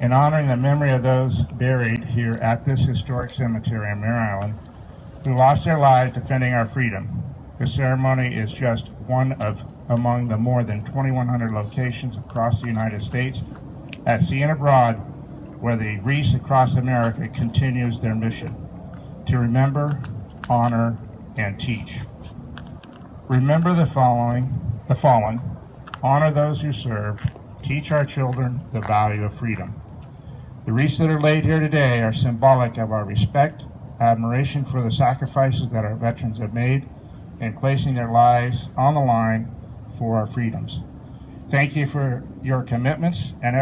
In honoring the memory of those buried here at this historic cemetery in Mare Island who lost their lives defending our freedom, the ceremony is just one of among the more than 2,100 locations across the United States at sea and abroad where the Wreaths Across America continues their mission to remember, honor, and teach. Remember the following, the fallen, honor those who served, teach our children the value of freedom. The wreaths that are laid here today are symbolic of our respect, admiration for the sacrifices that our veterans have made in placing their lives on the line for our freedoms. Thank you for your commitments and